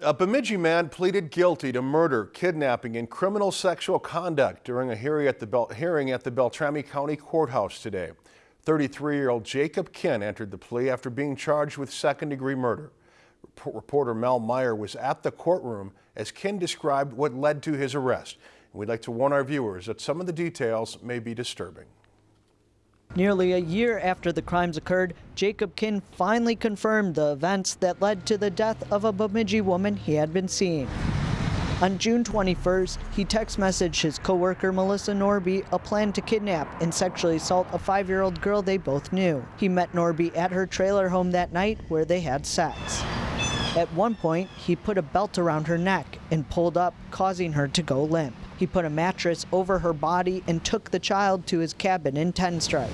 A Bemidji man pleaded guilty to murder, kidnapping, and criminal sexual conduct during a hearing at the, Bel hearing at the Beltrami County Courthouse today. 33-year-old Jacob Kinn entered the plea after being charged with second-degree murder. Reporter Mel Meyer was at the courtroom as Kinn described what led to his arrest. And we'd like to warn our viewers that some of the details may be disturbing. Nearly a year after the crimes occurred, Jacob Kinn finally confirmed the events that led to the death of a Bemidji woman he had been seeing. On June 21st, he text messaged his coworker Melissa Norby a plan to kidnap and sexually assault a five-year-old girl they both knew. He met Norby at her trailer home that night where they had sex. At one point, he put a belt around her neck and pulled up, causing her to go limp. He put a mattress over her body and took the child to his cabin in Tenstrike.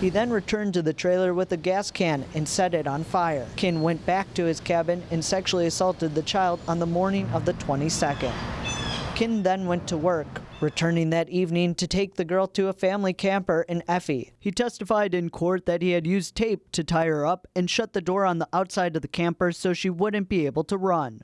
He then returned to the trailer with a gas can and set it on fire. Kinn went back to his cabin and sexually assaulted the child on the morning of the 22nd. Kinn then went to work, returning that evening to take the girl to a family camper in Effie. He testified in court that he had used tape to tie her up and shut the door on the outside of the camper so she wouldn't be able to run.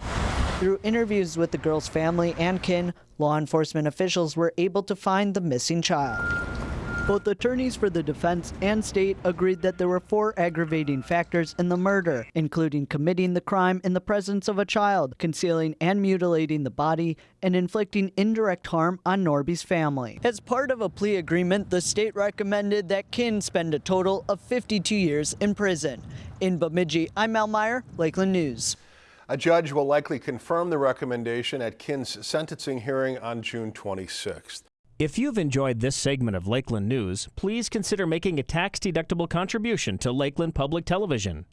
Through interviews with the girl's family and kin, law enforcement officials were able to find the missing child. Both attorneys for the defense and state agreed that there were four aggravating factors in the murder, including committing the crime in the presence of a child, concealing and mutilating the body, and inflicting indirect harm on Norby's family. As part of a plea agreement, the state recommended that Kinn spend a total of 52 years in prison. In Bemidji, I'm Mel Meyer, Lakeland News. A judge will likely confirm the recommendation at Kinn's sentencing hearing on June 26th. If you've enjoyed this segment of Lakeland News, please consider making a tax-deductible contribution to Lakeland Public Television.